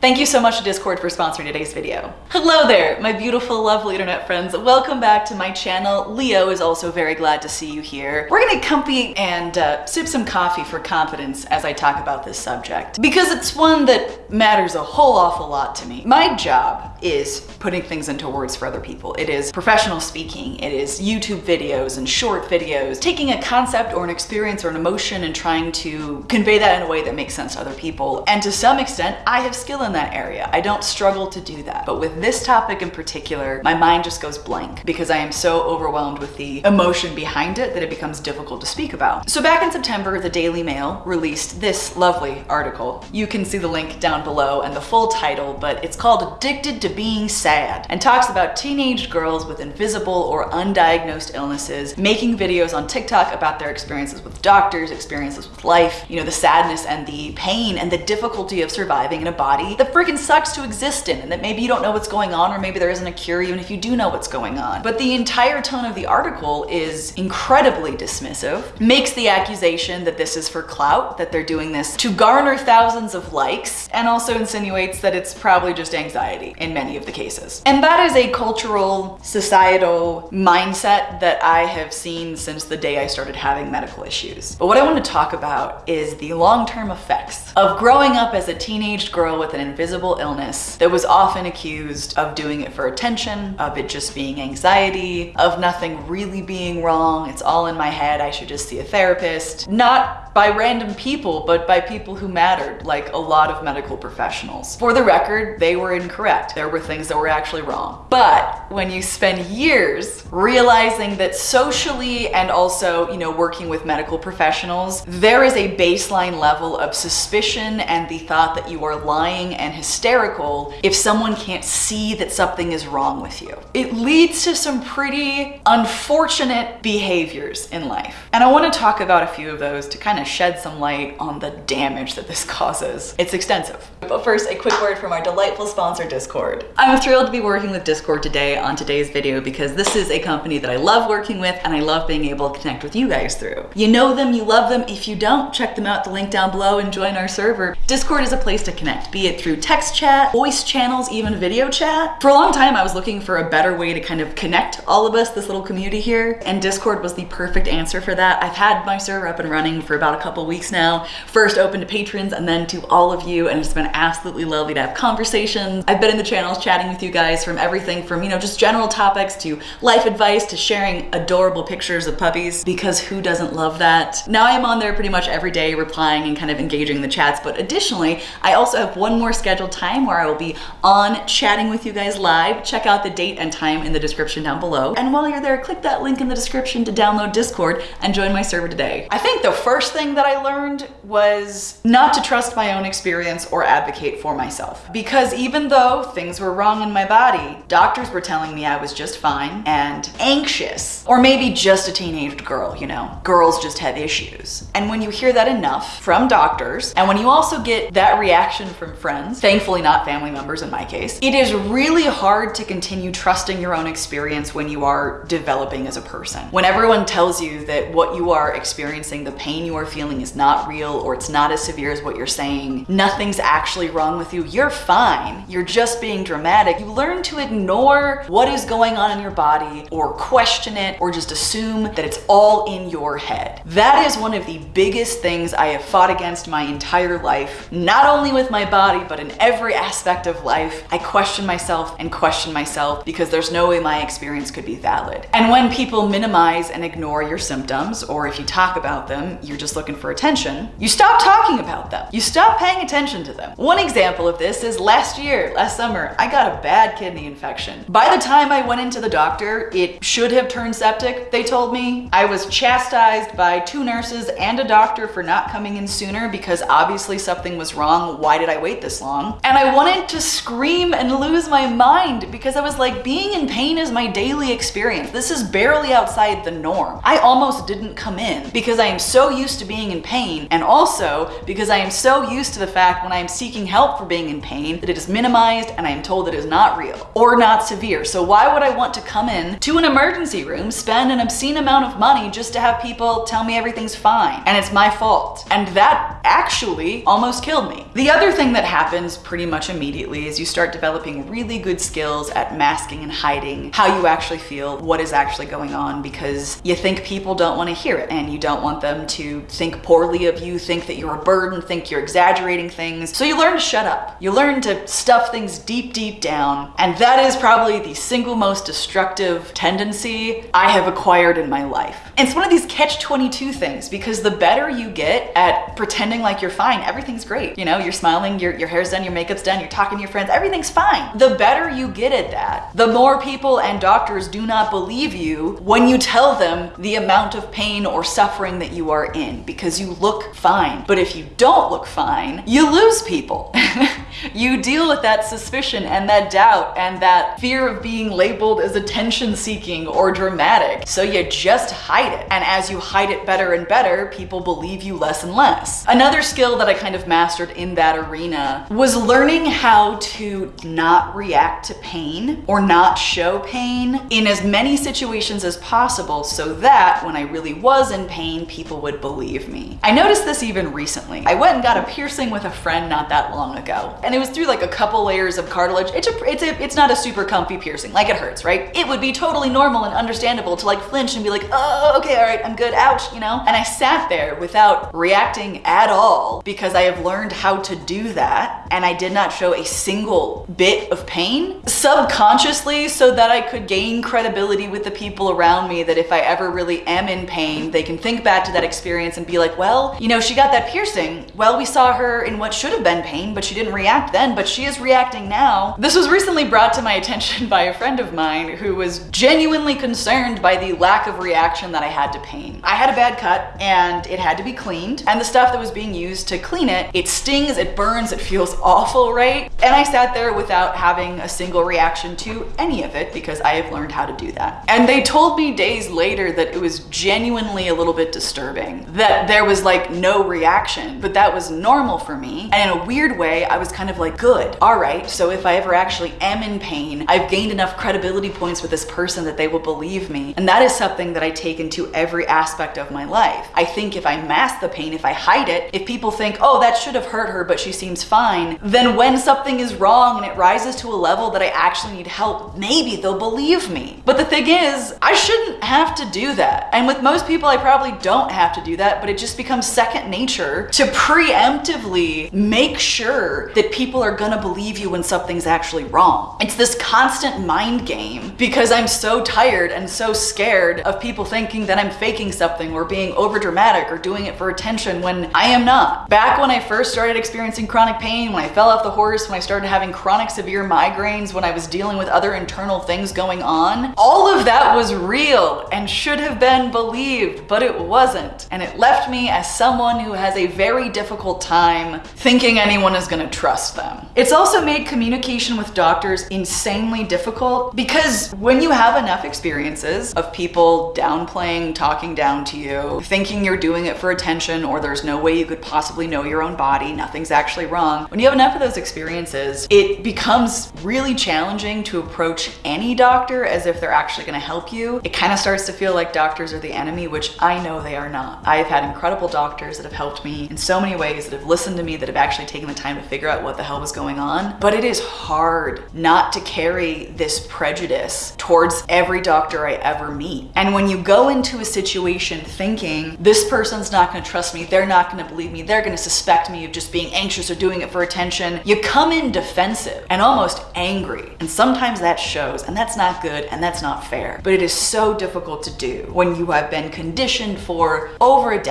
Thank you so much to Discord for sponsoring today's video. Hello there, my beautiful, lovely internet friends. Welcome back to my channel. Leo is also very glad to see you here. We're gonna comfy and uh, sip some coffee for confidence as I talk about this subject because it's one that matters a whole awful lot to me. My job is putting things into words for other people. It is professional speaking. It is YouTube videos and short videos, taking a concept or an experience or an emotion and trying to convey that in a way that makes sense to other people. And to some extent, I have skill in that area. I don't struggle to do that. But with this topic in particular, my mind just goes blank because I am so overwhelmed with the emotion behind it that it becomes difficult to speak about. So back in September, the Daily Mail released this lovely article. You can see the link down below and the full title, but it's called Addicted to Being Sad and talks about teenage girls with invisible or undiagnosed illnesses making videos on TikTok about their experiences with doctors, experiences with life, you know, the sadness and the pain and the difficulty of surviving in a body that freaking sucks to exist in and that maybe you don't know what's going on or maybe there isn't a cure even if you do know what's going on. But the entire tone of the article is incredibly dismissive, makes the accusation that this is for clout, that they're doing this to garner thousands of likes, and also insinuates that it's probably just anxiety in many of the cases. And that is a cultural, societal mindset that I have seen since the day I started having medical issues. But what I want to talk about is the long-term effects of growing up as a teenage girl with an invisible illness that was often accused of doing it for attention, of it just being anxiety, of nothing really being wrong. It's all in my head. I should just see a therapist. Not by random people, but by people who mattered, like a lot of medical professionals. For the record, they were incorrect. There were things that were actually wrong. But when you spend years realizing that socially and also, you know, working with medical professionals, there is a baseline level of suspicion and the thought that you are lying and hysterical if someone can't see that something is wrong with you. It leads to some pretty unfortunate behaviors in life. And I want to talk about a few of those to kind of shed some light on the damage that this causes. It's extensive. But first, a quick word from our delightful sponsor, Discord. I'm thrilled to be working with Discord today on today's video because this is a company that I love working with and I love being able to connect with you guys through. You know them, you love them. If you don't, check them out, the link down below and join our server. Discord is a place to connect, be it through text chat, voice channels, even video chat. For a long time, I was looking for a better way to kind of connect all of us, this little community here, and Discord was the perfect answer for that. I've had my server up and running for about about a couple weeks now. First open to patrons and then to all of you. And it's been absolutely lovely to have conversations. I've been in the channels chatting with you guys from everything from, you know, just general topics to life advice to sharing adorable pictures of puppies because who doesn't love that? Now I am on there pretty much every day replying and kind of engaging the chats. But additionally, I also have one more scheduled time where I will be on chatting with you guys live. Check out the date and time in the description down below. And while you're there, click that link in the description to download Discord and join my server today. I think the first thing thing that I learned was not to trust my own experience or advocate for myself. Because even though things were wrong in my body, doctors were telling me I was just fine and anxious, or maybe just a teenage girl, you know, girls just have issues. And when you hear that enough from doctors, and when you also get that reaction from friends, thankfully not family members in my case, it is really hard to continue trusting your own experience when you are developing as a person. When everyone tells you that what you are experiencing, the pain you are feeling is not real or it's not as severe as what you're saying, nothing's actually wrong with you, you're fine. You're just being dramatic. You learn to ignore what is going on in your body or question it or just assume that it's all in your head. That is one of the biggest things I have fought against my entire life, not only with my body, but in every aspect of life. I question myself and question myself because there's no way my experience could be valid. And when people minimize and ignore your symptoms, or if you talk about them, you're just looking for attention, you stop talking about them. You stop paying attention to them. One example of this is last year, last summer, I got a bad kidney infection. By the time I went into the doctor, it should have turned septic, they told me. I was chastised by two nurses and a doctor for not coming in sooner because obviously something was wrong. Why did I wait this long? And I wanted to scream and lose my mind because I was like, being in pain is my daily experience. This is barely outside the norm. I almost didn't come in because I am so used to being in pain, and also because I am so used to the fact when I am seeking help for being in pain that it is minimized and I am told that it is not real or not severe. So why would I want to come in to an emergency room, spend an obscene amount of money just to have people tell me everything's fine and it's my fault? And that actually almost killed me. The other thing that happens pretty much immediately is you start developing really good skills at masking and hiding how you actually feel, what is actually going on because you think people don't want to hear it and you don't want them to think poorly of you, think that you're a burden, think you're exaggerating things. So you learn to shut up. You learn to stuff things deep, deep down. And that is probably the single most destructive tendency I have acquired in my life. And it's one of these catch 22 things because the better you get at pretending like you're fine, everything's great. You know, you're smiling, your, your hair's done, your makeup's done, you're talking to your friends, everything's fine. The better you get at that, the more people and doctors do not believe you when you tell them the amount of pain or suffering that you are in because you look fine. But if you don't look fine, you lose people. you deal with that suspicion and that doubt and that fear of being labeled as attention seeking or dramatic. So you just hide it. And as you hide it better and better, people believe you less and less. Another skill that I kind of mastered in that arena was learning how to not react to pain or not show pain in as many situations as possible so that when I really was in pain, people would believe me. I noticed this even recently. I went and got a piercing with a friend not that long ago. And it was through like a couple layers of cartilage. It's a, it's a, it's not a super comfy piercing. Like it hurts, right? It would be totally normal and understandable to like flinch and be like, oh, okay, all right, I'm good, ouch, you know? And I sat there without reacting at all because I have learned how to do that. And I did not show a single bit of pain subconsciously so that I could gain credibility with the people around me that if I ever really am in pain, they can think back to that experience and be like, well, you know, she got that piercing. Well, we saw her in what should have been pain, but she didn't react then, but she is reacting now. This was recently brought to my attention by a friend of mine who was genuinely concerned by the lack of reaction that I had to pain. I had a bad cut and it had to be cleaned and the stuff that was being used to clean it, it stings, it burns, it feels awful, right? And I sat there without having a single reaction to any of it because I have learned how to do that. And they told me days later that it was genuinely a little bit disturbing, that there was like no reaction, but that was normal for me. And in a weird way, I was kind of like, good, all right, so if I ever actually am in pain, I've gained enough credibility points with this person that they will believe me. And that is something that I take into every aspect of my life. I think if I mask the pain, if I hide it, if people think, oh, that should have hurt her, but she seems fine, then when something is wrong and it rises to a level that I actually need help, maybe they'll believe me. But the thing is, I shouldn't have to do that. And with most people, I probably don't have to do that, but it just becomes second nature to preemptively make sure that people are gonna believe you when something's actually wrong. It's this constant mind game because I'm so tired and so scared of people thinking that I'm faking something or being over dramatic or doing it for attention when I am not. Back when I first started experiencing chronic pain, when I fell off the horse, when I started having chronic severe migraines, when I was dealing with other internal things going on, all of that was real and should have been believed, but it wasn't. And it left me as someone who has a very difficult time thinking anyone is gonna trust them. It's also made communication with doctors insanely difficult because when you have enough experiences of people downplaying, talking down to you, thinking you're doing it for attention or there's no way you could possibly know your own body, nothing's actually wrong. When you have enough of those experiences, it becomes really challenging to approach any doctor as if they're actually gonna help you. It kind of starts to feel like doctors are the enemy, which I know they are not. I've had incredible doctors that have helped me in so many ways, that have listened to me, that have actually taken the time to figure out what the hell was going on. But it is hard not to carry this prejudice towards every doctor I ever meet. And when you go into a situation thinking, this person's not gonna trust me, they're not gonna believe me, they're gonna suspect me of just being anxious or doing it for attention, you come in defensive and almost angry. And sometimes that shows, and that's not good and that's not fair. But it is so difficult to do when you have been conditioned for over a decade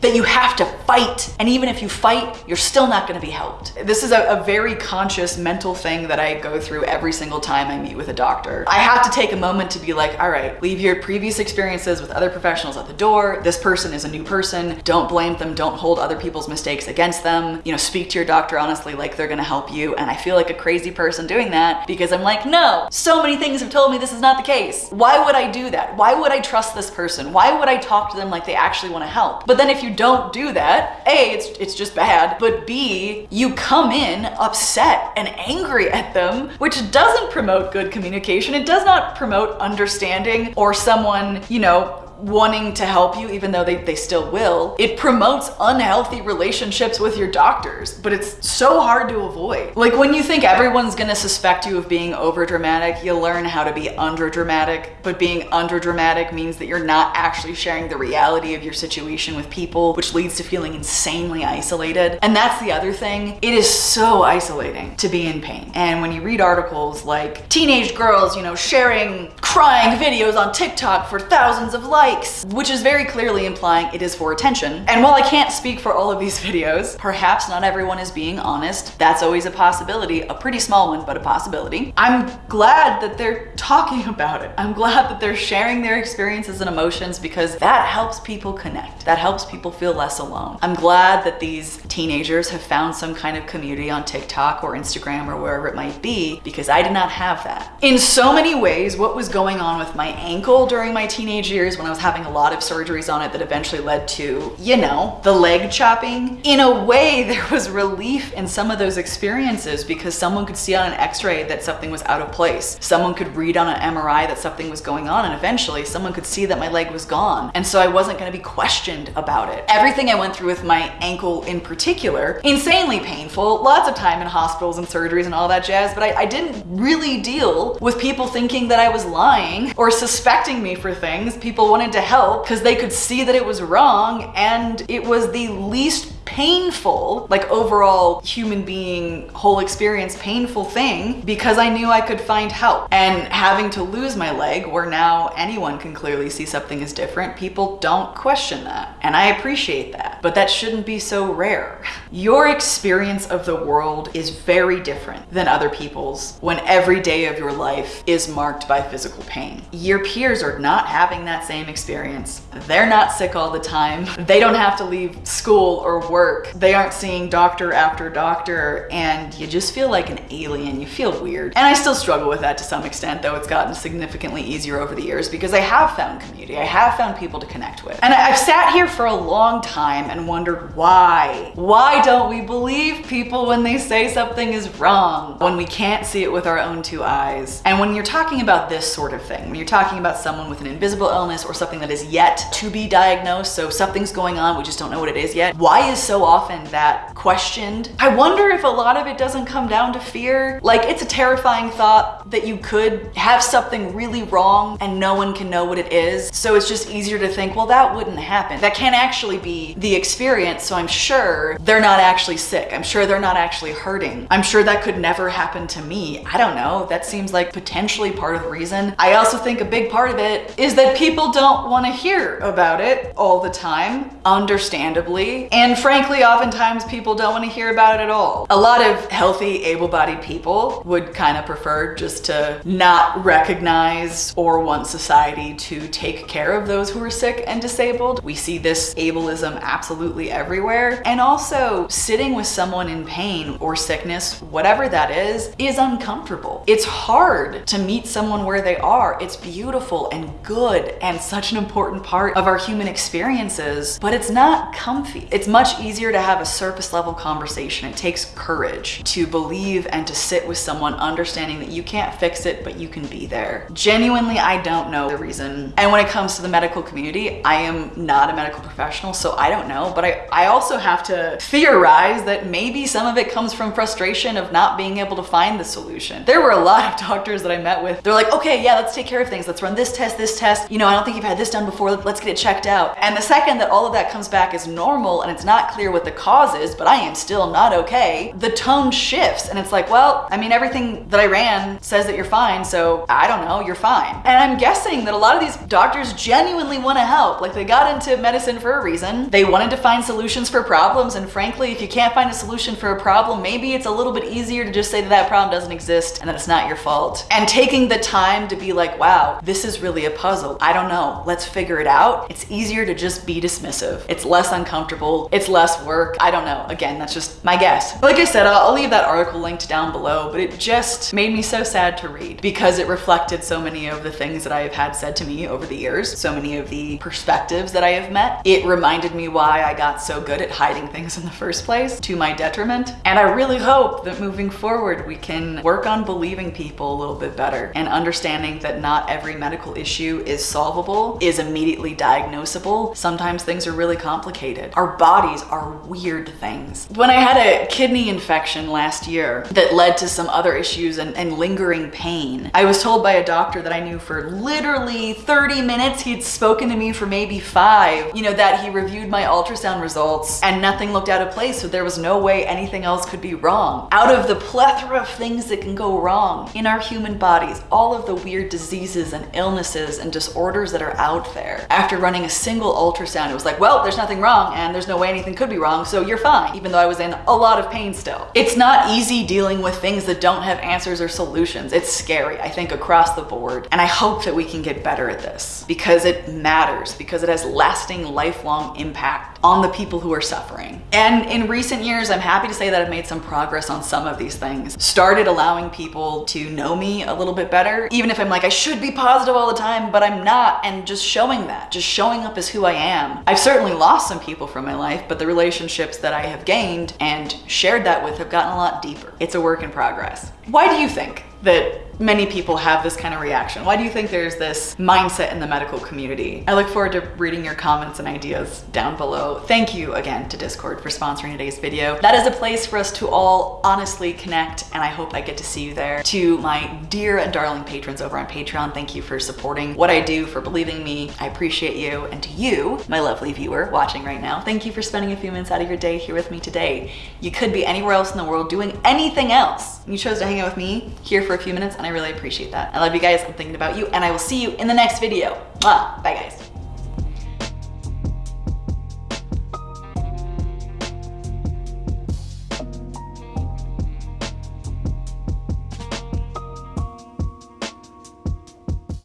that you have to fight. And even if you fight, you're still not gonna be helped. This is a, a very conscious mental thing that I go through every single time I meet with a doctor. I have to take a moment to be like, all right, leave your previous experiences with other professionals at the door. This person is a new person. Don't blame them. Don't hold other people's mistakes against them. You know, speak to your doctor honestly like they're gonna help you. And I feel like a crazy person doing that because I'm like, no, so many things have told me this is not the case. Why would I do that? Why would I trust this person? Why would I talk to them like they actually wanna help? help. But then if you don't do that, A, it's, it's just bad, but B, you come in upset and angry at them, which doesn't promote good communication. It does not promote understanding or someone, you know, wanting to help you, even though they, they still will. It promotes unhealthy relationships with your doctors, but it's so hard to avoid. Like when you think everyone's gonna suspect you of being over dramatic, you learn how to be under dramatic, but being under dramatic means that you're not actually sharing the reality of your situation with people, which leads to feeling insanely isolated. And that's the other thing. It is so isolating to be in pain. And when you read articles like teenage girls, you know, sharing crying videos on TikTok for thousands of likes, likes, which is very clearly implying it is for attention. And while I can't speak for all of these videos, perhaps not everyone is being honest. That's always a possibility, a pretty small one, but a possibility. I'm glad that they're talking about it. I'm glad that they're sharing their experiences and emotions because that helps people connect. That helps people feel less alone. I'm glad that these teenagers have found some kind of community on TikTok or Instagram or wherever it might be because I did not have that. In so many ways, what was going on with my ankle during my teenage years when I was having a lot of surgeries on it that eventually led to, you know, the leg chopping. In a way, there was relief in some of those experiences because someone could see on an x-ray that something was out of place. Someone could read on an MRI that something was going on and eventually someone could see that my leg was gone. And so I wasn't gonna be questioned about it. Everything I went through with my ankle in particular, insanely painful, lots of time in hospitals and surgeries and all that jazz, but I, I didn't really deal with people thinking that I was lying or suspecting me for things. People wanted to help because they could see that it was wrong and it was the least painful, like overall human being, whole experience, painful thing because I knew I could find help. And having to lose my leg where now anyone can clearly see something is different, people don't question that. And I appreciate that, but that shouldn't be so rare. Your experience of the world is very different than other people's when every day of your life is marked by physical pain. Your peers are not having that same experience. They're not sick all the time. They don't have to leave school or work. They aren't seeing doctor after doctor and you just feel like an alien. You feel weird. And I still struggle with that to some extent, though it's gotten significantly easier over the years because I have found community. I have found people to connect with. And I've sat here for a long time and wondered why? Why don't we believe people when they say something is wrong? When we can't see it with our own two eyes. And when you're talking about this sort of thing, when you're talking about someone with an invisible illness or something that is yet to be diagnosed, so something's going on, we just don't know what it is yet, why is so often that questioned. I wonder if a lot of it doesn't come down to fear. Like it's a terrifying thought that you could have something really wrong and no one can know what it is. So it's just easier to think, well, that wouldn't happen. That can't actually be the experience. So I'm sure they're not actually sick. I'm sure they're not actually hurting. I'm sure that could never happen to me. I don't know. That seems like potentially part of the reason. I also think a big part of it is that people don't want to hear about it all the time, understandably. And frankly, oftentimes people don't want to hear about it at all. A lot of healthy, able-bodied people would kind of prefer just to not recognize or want society to take care of those who are sick and disabled. We see this ableism absolutely everywhere. And also sitting with someone in pain or sickness, whatever that is, is uncomfortable. It's hard to meet someone where they are. It's beautiful and good and such an important part of our human experiences, but it's not comfy. It's much easier to have a surface level conversation. It takes courage to believe and to sit with someone understanding that you can't fix it, but you can be there. Genuinely, I don't know the reason. And when it comes to the medical community, I am not a medical professional, so I don't know, but I, I also have to theorize that maybe some of it comes from frustration of not being able to find the solution. There were a lot of doctors that I met with. They're like, okay, yeah, let's take care of things. Let's run this test, this test. You know, I don't think you've had this done before. Let's get it checked out. And the second that all of that comes back is normal and it's not clear what the cause is, but I am still not okay, the tone shifts and it's like, well, I mean, everything that I ran says that you're fine, so I don't know, you're fine. And I'm guessing that a lot of these doctors genuinely want to help. Like they got into medicine for a reason. They wanted to find solutions for problems. And frankly, if you can't find a solution for a problem, maybe it's a little bit easier to just say that that problem doesn't exist and that it's not your fault. And taking the time to be like, wow, this is really a puzzle. I don't know. Let's figure it out. It's easier to just be dismissive. It's less uncomfortable. It's less work. I don't know. Again, that's just my guess. Like I said, I'll leave that article linked down below, but it just made me so sad to read because it reflected so many of the things that I have had said to me over the years, so many of the perspectives that I have met. It reminded me why I got so good at hiding things in the first place to my detriment. And I really hope that moving forward, we can work on believing people a little bit better and understanding that not every medical issue is solvable, is immediately diagnosable. Sometimes things are really complicated. Our bodies are weird things. When I had a kidney infection last year that led to some other issues and, and lingering pain, I was told by a doctor that I knew for literally 30 minutes, he'd spoken to me for maybe five, you know, that he reviewed my ultrasound results and nothing looked out of place. So there was no way anything else could be wrong. Out of the plethora of things that can go wrong in our human bodies, all of the weird diseases and illnesses and disorders that are out there. After running a single ultrasound, it was like, well, there's nothing wrong and there's no way anything could be wrong, so you're fine, even though I was in a lot of pain still. It's not easy dealing with things that don't have answers or solutions. It's scary, I think, across the board. And I hope that we can get better at this because it matters, because it has lasting, lifelong impact on the people who are suffering. And in recent years, I'm happy to say that I've made some progress on some of these things. Started allowing people to know me a little bit better, even if I'm like, I should be positive all the time, but I'm not, and just showing that, just showing up as who I am. I've certainly lost some people from my life, but the relationships that I have gained and shared that with have gotten a lot deeper. It's a work in progress. Why do you think that many people have this kind of reaction? Why do you think there's this mindset in the medical community? I look forward to reading your comments and ideas down below. Thank you again to Discord for sponsoring today's video. That is a place for us to all honestly connect and I hope I get to see you there. To my dear and darling patrons over on Patreon, thank you for supporting what I do, for believing me. I appreciate you. And to you, my lovely viewer watching right now, thank you for spending a few minutes out of your day here with me today. You could be anywhere else in the world doing anything else. You chose to hang out with me here for a few minutes and I really appreciate that. I love you guys. I'm thinking about you and I will see you in the next video. Bye guys.